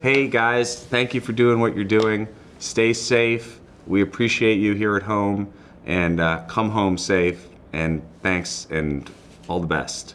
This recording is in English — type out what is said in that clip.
Hey guys, thank you for doing what you're doing. Stay safe. We appreciate you here at home and uh, come home safe. And thanks and all the best.